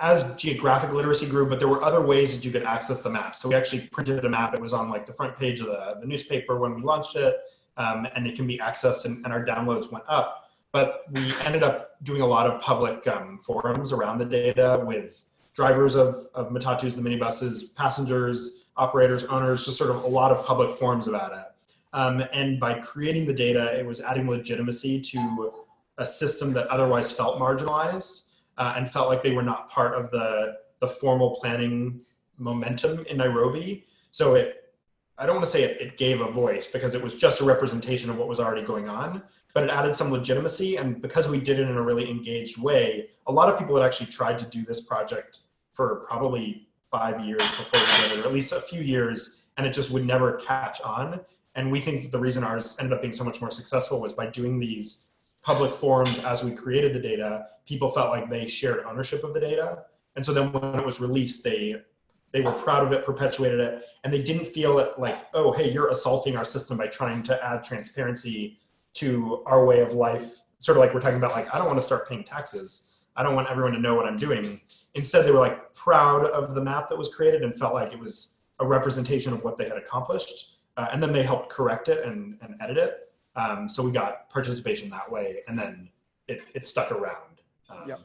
as geographic literacy grew, but there were other ways that you could access the map. So we actually printed a map. It was on like the front page of the, the newspaper when we launched it, um, and it can be accessed and, and, our downloads went up. But we ended up doing a lot of public um, forums around the data with drivers of, of Matatus, the minibuses, passengers, operators, owners, just sort of a lot of public forums about it. Um, and by creating the data, it was adding legitimacy to a system that otherwise felt marginalized uh, and felt like they were not part of the, the formal planning momentum in Nairobi. So it, I don't want to say it, it gave a voice because it was just a representation of what was already going on, but it added some legitimacy. And because we did it in a really engaged way, a lot of people had actually tried to do this project for probably five years before we did it, or at least a few years, and it just would never catch on. And we think that the reason ours ended up being so much more successful was by doing these public forums as we created the data, people felt like they shared ownership of the data. And so then when it was released, they they were proud of it, perpetuated it, and they didn't feel it like, oh, hey, you're assaulting our system by trying to add transparency to our way of life. Sort of like we're talking about, like, I don't want to start paying taxes. I don't want everyone to know what I'm doing. Instead, they were like proud of the map that was created and felt like it was a representation of what they had accomplished. Uh, and then they helped correct it and, and edit it. Um, so we got participation that way, and then it, it stuck around. Um, Yep.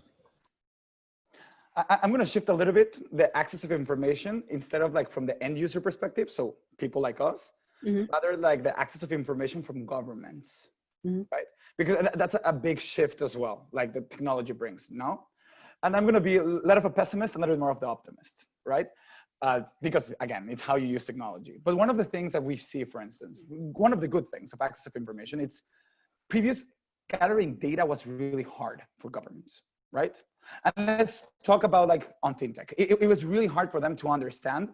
I, I'm going to shift a little bit the access of information instead of like from the end user perspective, so people like us, Mhm. rather like the access of information from governments, Mhm. right? Because that's a big shift as well, like the technology brings. No, and I'm going to be a little bit of a pessimist, and a little bit more of the optimist, right? Uh, because again, it's how you use technology. But one of the things that we see, for instance, one of the good things of access of information, it's previous gathering data was really hard for governments, right? And let's talk about like on fintech. It, it was really hard for them to understand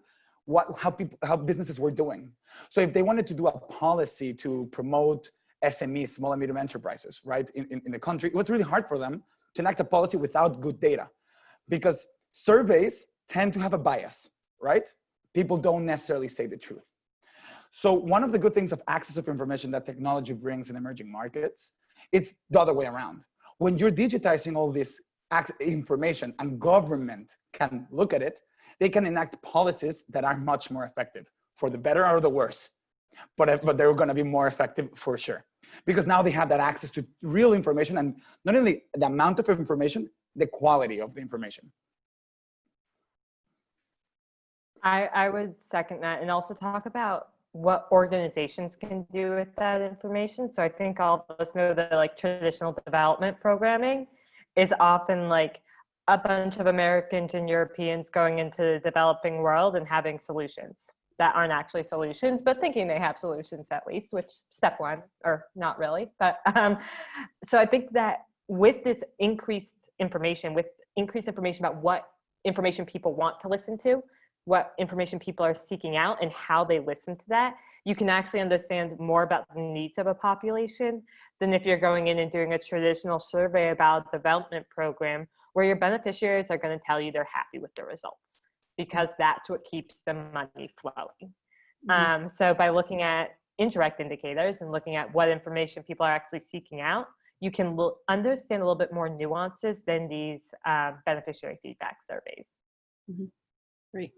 what how people how businesses were doing. So if they wanted to do a policy to promote SMEs, small and medium enterprises, right, in, in, in the country, it was really hard for them to enact a policy without good data, because surveys tend to have a bias, right? People don't necessarily say the truth. So one of the good things of access of information that technology brings in emerging markets, it's the other way around. When you're digitizing all this information and government can look at it, they can enact policies that are much more effective for the better or the worse. But, but they're going to be more effective for sure. Because now they have that access to real information and not only the amount of information, the quality of the information. I, I would second that and also talk about what organizations can do with that information. So I think all of us know that like traditional development programming is often like a bunch of Americans and Europeans going into the developing world and having solutions that aren't actually solutions, but thinking they have solutions at least, which step one, or not really. But um, so I think that with this increased information, with increased information about what information people want to listen to, what information people are seeking out and how they listen to that, you can actually understand more about the needs of a population than if you're going in and doing a traditional survey about a development program where your beneficiaries are going to tell you they're happy with the results because that's what keeps the money flowing. Mhm. Um, so by looking at indirect indicators and looking at what information people are actually seeking out, you can understand a little bit more nuances than these uh, beneficiary feedback surveys. Great,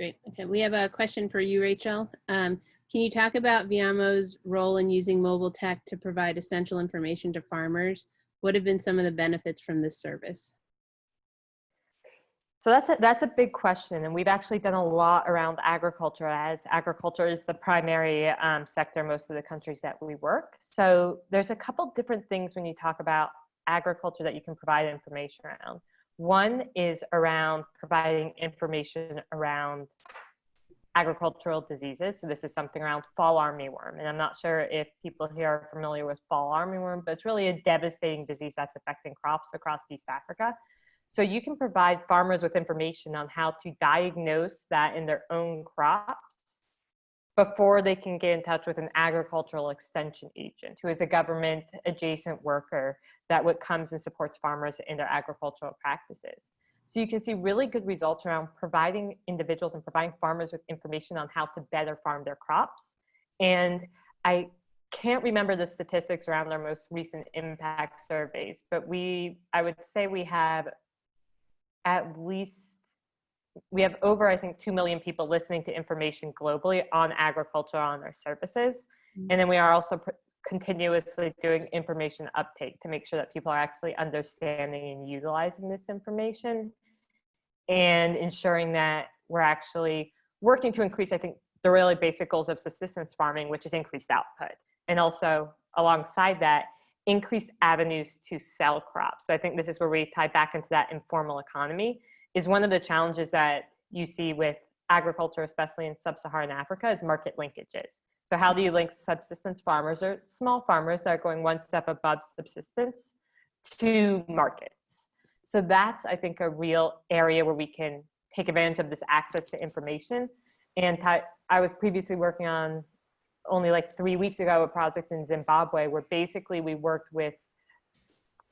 great. Okay, we have a question for you, Rachel. Um, can you talk about Viamo's role in using mobile tech to provide essential information to farmers? What have been some of the benefits from this service? So that's a, that's a big question, and we've actually done a lot around agriculture as agriculture is the primary um, sector most of the countries that we work. So there's a couple different things when you talk about agriculture that you can provide information around. One is around providing information around agricultural diseases. So this is something around fall armyworm, and I'm not sure if people here are familiar with fall armyworm, but it's really a devastating disease that's affecting crops across East Africa. So you can provide farmers with information on how to diagnose that in their own crops before they can get in touch with an agricultural extension agent who is a government adjacent worker that what comes and supports farmers in their agricultural practices. So you can see really good results around providing individuals and providing farmers with information on how to better farm their crops. And I can't remember the statistics around their most recent impact surveys, but we, I would say we have at least we have over i think 2 million people listening to information globally on agriculture on our services. Mm-hmm. And then we are also pr- continuously doing information uptake to make sure that people are actually understanding and utilizing this information and ensuring that we're actually working to increase i think the really basic goals of subsistence farming which is increased output. And also alongside that increased avenues to sell crops. So I think this is where we tie back into that informal economy is one of the challenges that you see with agriculture, especially in sub-Saharan Africa, is market linkages. So how do you link subsistence farmers or small farmers that are going one step above subsistence to markets? So that's, I think, a real area where we can take advantage of this access to information. And I was previously working on only like three weeks ago a project in Zimbabwe where basically we worked with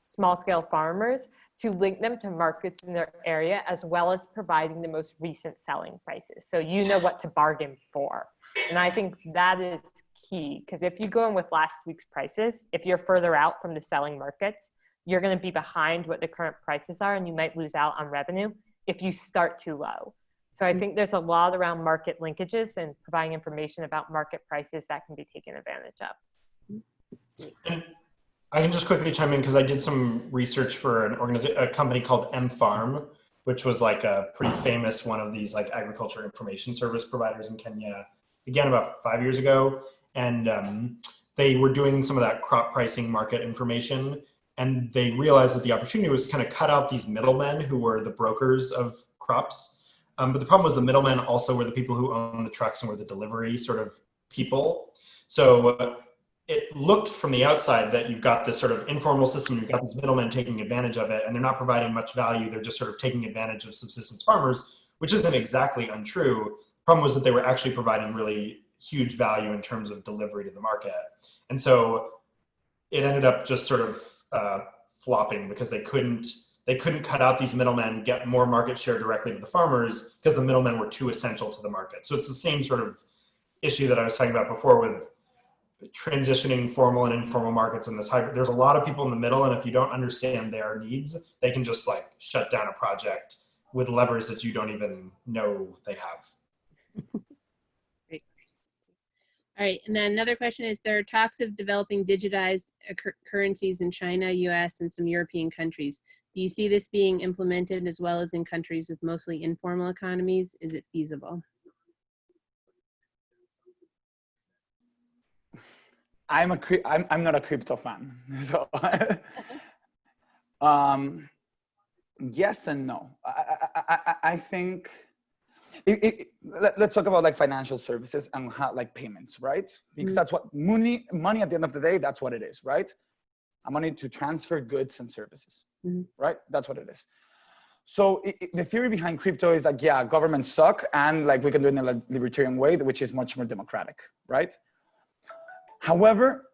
small scale farmers to link them to markets in their area as well as providing the most recent selling prices. So you know what to bargain for. And I think that is key because if you go in with last week's prices, if you're further out from the selling markets, you're going to be behind what the current prices are and you might lose out on revenue if you start too low. So I mm. think there's a lot around market linkages and providing information about market prices that can be taken advantage of. Mm. I can just quickly chime in because I did some research for an organization, a company called M Farm, which was like a pretty famous one of these like agriculture information service providers in Kenya. Again, about five years ago, and um, they were doing some of that crop pricing market information, and they realized that the opportunity was kind of cut out these middlemen who were the brokers of crops. Um, but the problem was the middlemen also were the people who own the trucks and were the delivery sort of people. So uh, it looked from the outside that you've got this sort of informal system, you've got these middlemen taking advantage of it, and they're not providing much value. They're just sort of taking advantage of subsistence farmers, which isn't exactly untrue. The problem was that they were actually providing really huge value in terms of delivery to the market. And so it ended up just sort of uh, flopping because they couldn't they couldn't cut out these middlemen, get more market share directly to the farmers because the middlemen were too essential to the market. So it's the same sort of issue that I was talking about before with transitioning formal and informal markets in this hybrid. There's a lot of people in the middle, and if you don't understand their needs, they can just like shut down a project with levers that you don't even know they have. Great. All right, and then another question is, there are talks of developing digitized uh, currencies in China, US, and some European countries. Do you see this being implemented as well as in countries with mostly informal economies? Is it feasible? I'm a I'm I'm not a crypto fan, so um, yes and no. I I, I, I think it, it, let, us talk about like financial services and how, like payments, right? Because mm-hmm. that's what money money at the end of the day. That's what it is, right? A money to transfer goods and services, mm-hmm. right? That's what it is. So it, the theory behind crypto is like, yeah, governments suck, and like we can do it in a libertarian way, which is much more democratic, right? However,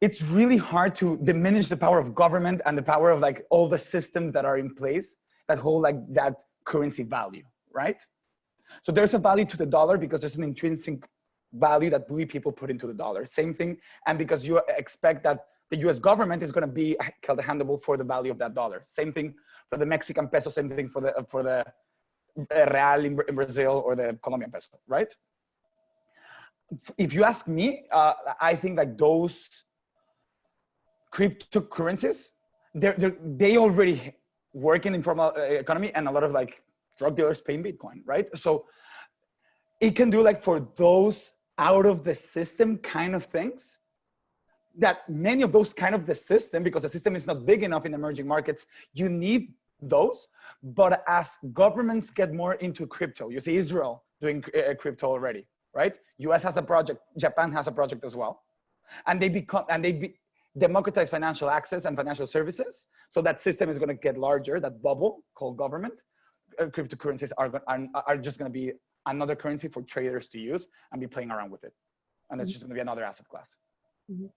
it's really hard to diminish the power of government and the power of like all the systems that are in place that hold like that currency value, right? So there's a value to the dollar because there's an intrinsic value that we people put into the dollar. Same thing, and because you expect that the U.S. government is going to be held accountable for the value of that dollar. Same thing for the Mexican peso. Same thing for the for the real in, in Brazil or the Colombian peso, right? If you ask me, uh, I think like those cryptocurrencies, they're, they're, they already work in informal uh, economy and a lot of like drug dealers pay in Bitcoin, right? So it can do like for those out of the system kind of things that many of those kind of the system, because the system is not big enough in emerging markets, you need those. But as governments get more into crypto, you see Israel doing uh, crypto already right? US has a project, Japan has a project as well. And they become, and they be, democratize financial access and financial services. So that system is gonna get larger, that bubble called government. Uh, cryptocurrencies are, are, are just gonna be another currency for traders to use and be playing around with it. And it's mm -hmm. just gonna be another asset class. Mm -hmm.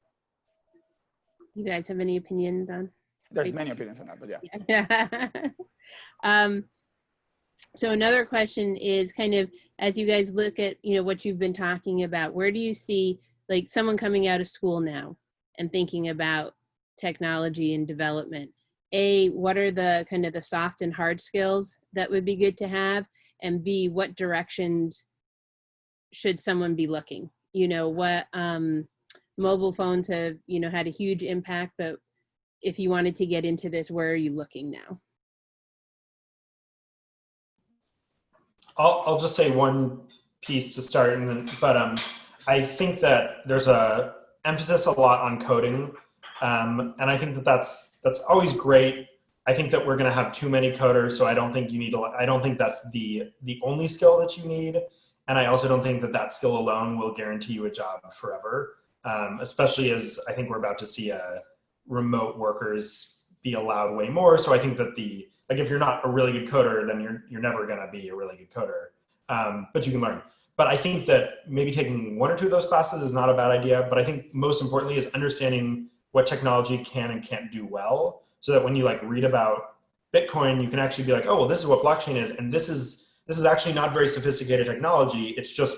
You guys have any opinions on? There's many opinions on that, but yeah. yeah. um, so another question is kind of as you guys look at you know what you've been talking about where do you see like someone coming out of school now and thinking about technology and development? A what are the kind of the soft and hard skills that would be good to have? And b what directions should someone be looking? You know what um mobile phones have you know had a huge impact but if you wanted to get into this where are you looking now I'll, I'll just say one piece to start, and then, but um, I think that there's a emphasis a lot on coding, um, and I think that that's that's always great. I think that we're going to have too many coders, so I don't think you need a. I don't think that's the the only skill that you need, and I also don't think that that skill alone will guarantee you a job forever. Um, especially as I think we're about to see uh, remote workers be allowed way more. So I think that the like if you're not a really good coder, then you're you're never to be a really good coder. Um, but you can learn. But I think that maybe taking one or two of those classes is not a bad idea. But I think most importantly is understanding what technology can and can't do well so that when you like read about Bitcoin, you can actually be like, oh, well, this is what blockchain is. And this is, this is actually not very sophisticated technology. It's just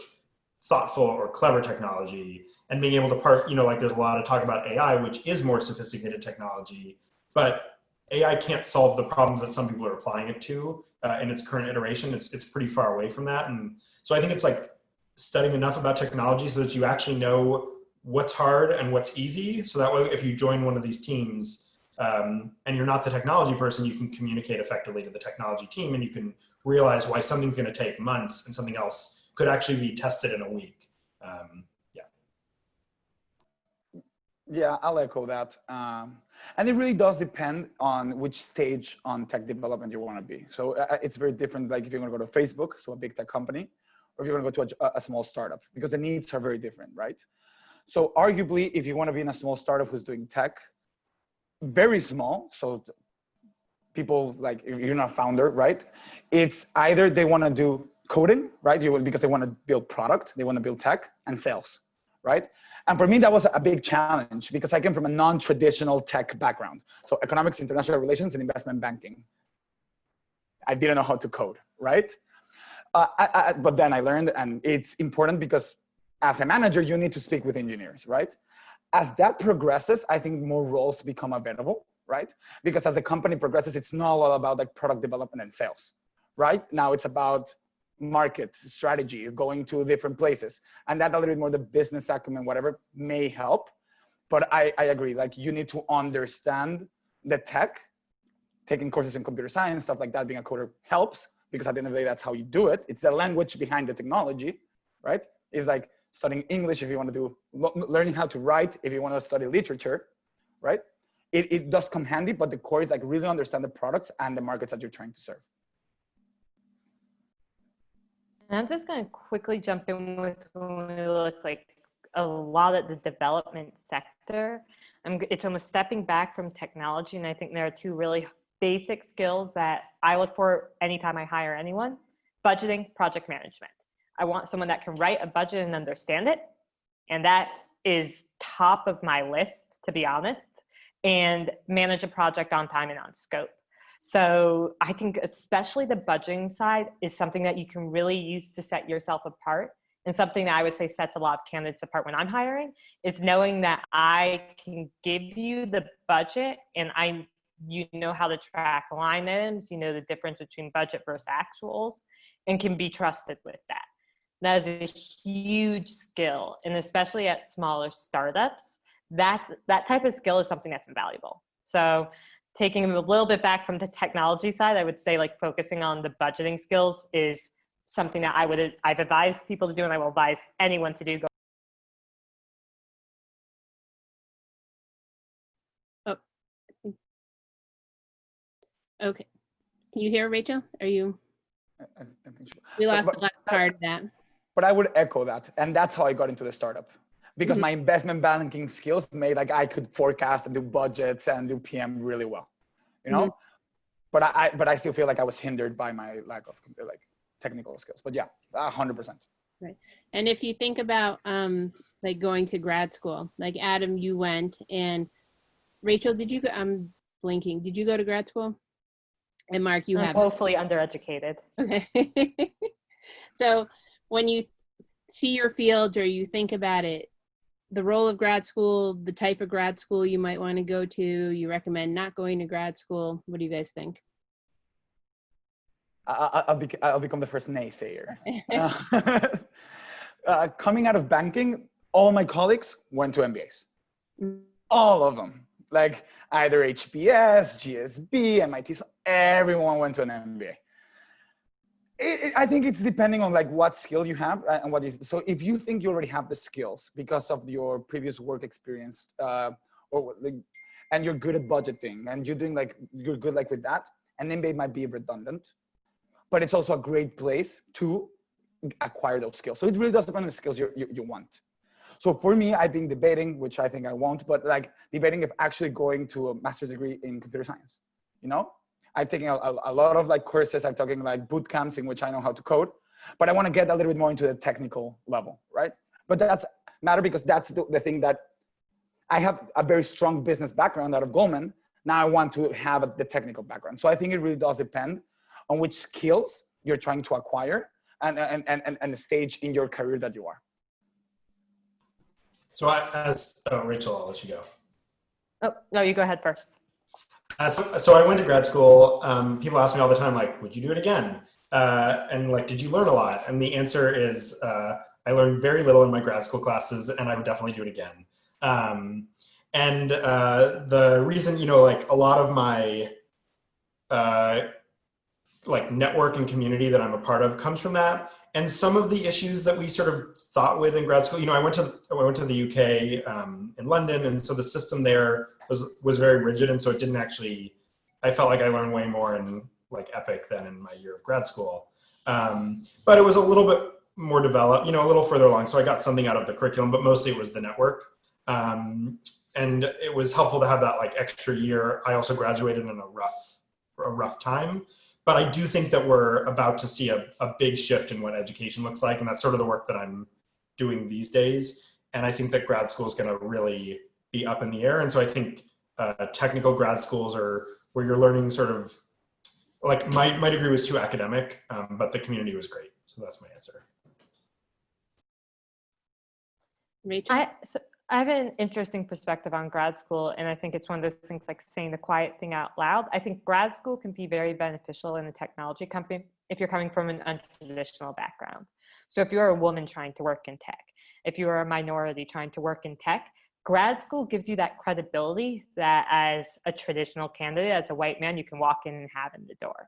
thoughtful or clever technology and being able to part, you know, like there's a lot of talk about AI, which is more sophisticated technology, but AI can't solve the problems that some people are applying it to uh, in its current iteration. It's, it's pretty far away from that. And so I think it's like studying enough about technology so that you actually know what's hard and what's easy. So that way, if you join one of these teams um, and you're not the technology person, you can communicate effectively to the technology team and you can realize why something's gonna take months and something else could actually be tested in a week. Um, yeah. Yeah, I'll echo that. Um, and it really does depend on which stage on tech development you want to be. So uh, it's very different. Like if you're going to go to Facebook, so a big tech company, or if you're going to go to a, a small startup, because the needs are very different, right? So arguably, if you want to be in a small startup who's doing tech, very small, so people like you're not founder, right? It's either they want to do coding, right? You because they want to build product, they want to build tech and sales, right? And for me, that was a big challenge because I came from a non-traditional tech background. So economics, international relations, and investment banking. I didn't know how to code, right? Uh, I, I, but then I learned, and it's important because as a manager, you need to speak with engineers, right? As that progresses, I think more roles become available, right? Because as the company progresses, it's not all about like product development and sales, right? Now it's about market strategy, going to different places. And that a little bit more the business acumen, whatever may help. But I, I agree, like you need to understand the tech, taking courses in computer science, stuff like that, being a coder helps because at the end of the day, that's how you do it. It's the language behind the technology, right? It's like studying English if you want to do, learning how to write if you want to study literature, right? It, it does come handy, but the core is like really understand the products and the markets that you're trying to serve. And I'm just going to quickly jump in with when we look like a lot at the development sector. I'm, it's almost stepping back from technology. And I think there are two really basic skills that I look for anytime I hire anyone, budgeting, project management. I want someone that can write a budget and understand it. And that is top of my list, to be honest, and manage a project on time and on scope. So I think especially the budgeting side is something that you can really use to set yourself apart. And something that I would say sets a lot of candidates apart when I'm hiring is knowing that I can give you the budget and I you know how to track line items, you know the difference between budget versus actuals, and can be trusted with that. That is a huge skill. And especially at smaller startups, that, that type of skill is something that's invaluable. So taking a little bit back from the technology side, I would say like focusing on the budgeting skills is something that I would, I've advised people to do and I will advise anyone to do. Oh, okay. Can you hear Rachel? Are you? I, I think so. We lost but, the last part of that but I would echo that. And that's how I got into the startup because mm -hmm. my investment banking skills made like I could forecast and do budgets and do PM really well, you know? Mm -hmm. But I, but I still feel like I was hindered by my lack of like technical skills, but yeah, a hundred percent. Right. And if you think about um, like going to grad school, like Adam, you went and Rachel, did you go, I'm blinking. Did you go to grad school? And Mark, you have hopefully undereducated. Okay. so when you see your fields or you think about it, the role of grad school, the type of grad school you might want to go to, you recommend not going to grad school. What do you guys think? I'll, be, I'll become the first naysayer. uh, uh, coming out of banking, all my colleagues went to MBAs. Mm. All of them. Like either HBS, GSB, MIT, everyone went to an MBA it, it, I think it's depending on like what skill you have uh, and what is. So if you think you already have the skills because of your previous work experience, uh, or like, and you're good at budgeting and you're doing like you're good like with that and then mba might be redundant but it's also a great place to acquire those skills so it really does depend on the skills you, you, you want so for me i've been debating which i think i won't but like debating if actually going to a master's degree in computer science you know i've taken a, a, a lot of like courses i'm talking like boot camps in which i know how to code but i want to get a little bit more into the technical level right but that's matter because that's the, the thing that I have a very strong business background out of Goldman. Now I want to have the technical background. So I think it really does depend on which skills you're trying to acquire and, and, and, and the stage in your career that you are. So I, as oh, Rachel, I'll let you go. Oh, no, you go ahead first. Uh, so, I went to grad school. Um, people ask me all the time, like, would you do it again? Uh, and like, did you learn a lot? And the answer is, uh, I learned very little in my grad school classes, and I would definitely do it again. Um, and uh, the reason, you know, like a lot of my uh, like network and community that I'm a part of comes from that. And some of the issues that we sort of thought with in grad school, you know, I went to I went to the UK um, in London, and so the system there was was very rigid, and so it didn't actually. I felt like I learned way more in like Epic than in my year of grad school. Um, but it was a little bit more developed, you know, a little further along. So I got something out of the curriculum, but mostly it was the network. Um, and it was helpful to have that like extra year. I also graduated in a rough, a rough time, but I do think that we're about to see a, a big shift in what education looks like. And that's sort of the work that I'm doing these days. And I think that grad school is going to really be up in the air. And so I think uh, technical grad schools are where you're learning sort of like my, my degree was too academic, um, but the community was great. So that's my answer. Rachel? I, so I have an interesting perspective on grad school, and I think it's one of those things like saying the quiet thing out loud. I think grad school can be very beneficial in a technology company if you're coming from an untraditional background. So if you're a woman trying to work in tech, if you're a minority trying to work in tech, grad school gives you that credibility that as a traditional candidate, as a white man, you can walk in and have in the door.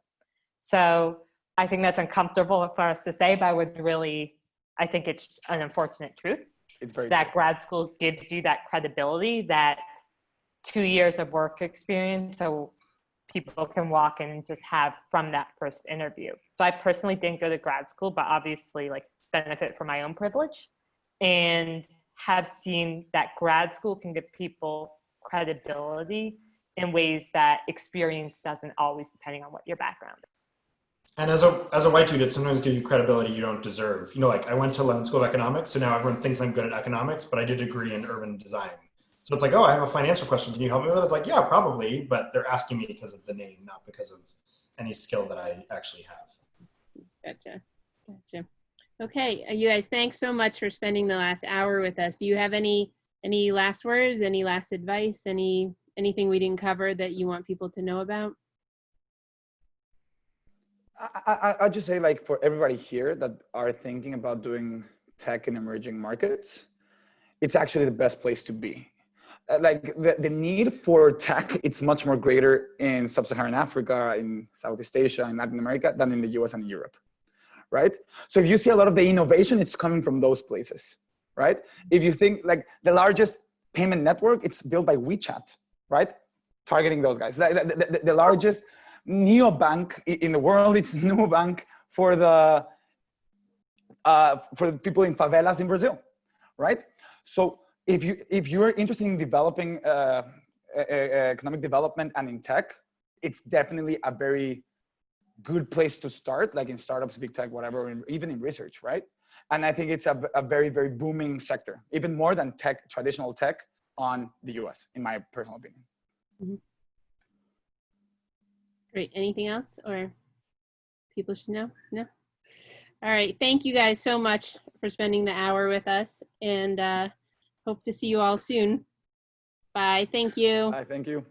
So I think that's uncomfortable for us to say, but I would really, I think it's an unfortunate truth It's very that grad school gives you that credibility that two years of work experience so people can walk in and just have from that first interview. So i personally didn't go to grad school but obviously like benefit from my own privilege. And have seen that grad school can give people credibility in ways that experience doesn't always depending on what your background is And as a as a white dude, it sometimes gives you credibility you don't deserve. You know, like I went to London School of Economics, so now everyone thinks I'm good at economics, but I did a degree in urban design. So it's like, oh, I have a financial question. Can you help me with it? It's like, yeah, probably, but they're asking me because of the name, not because of any skill that I actually have. Gotcha. Gotcha. Okay, uh, you guys, thanks so much for spending the last hour with us. Do you have any any last words, any last advice, any anything we didn't cover that you want people to know about? I, I, I'll just say like for everybody here that are thinking about doing tech in emerging markets, it's actually the best place to be. Uh, Like the, the need for tech, it's much more greater in sub-Saharan Africa, in Southeast Asia, in Latin America than in the US and Europe, right? So if you see a lot of the innovation, it's coming from those places, right? If you think like the largest payment network, it's built by WeChat, right? Targeting those guys. The, the, the, the largest neobank in the world. It's Nubank for the uh, for the people in favelas in Brazil, right? So if you if you're interested in developing uh, economic development and in tech, it's definitely a very good place to start, like in startups, big tech, whatever, even in research, right? And I think it's a, a very very booming sector, even more than tech, traditional tech, on the U.S. in my personal opinion. Great. Anything else or people should know? No? All right. Thank you guys so much for spending the hour with us and uh, hope to see you all soon. Bye. Thank you. I thank you.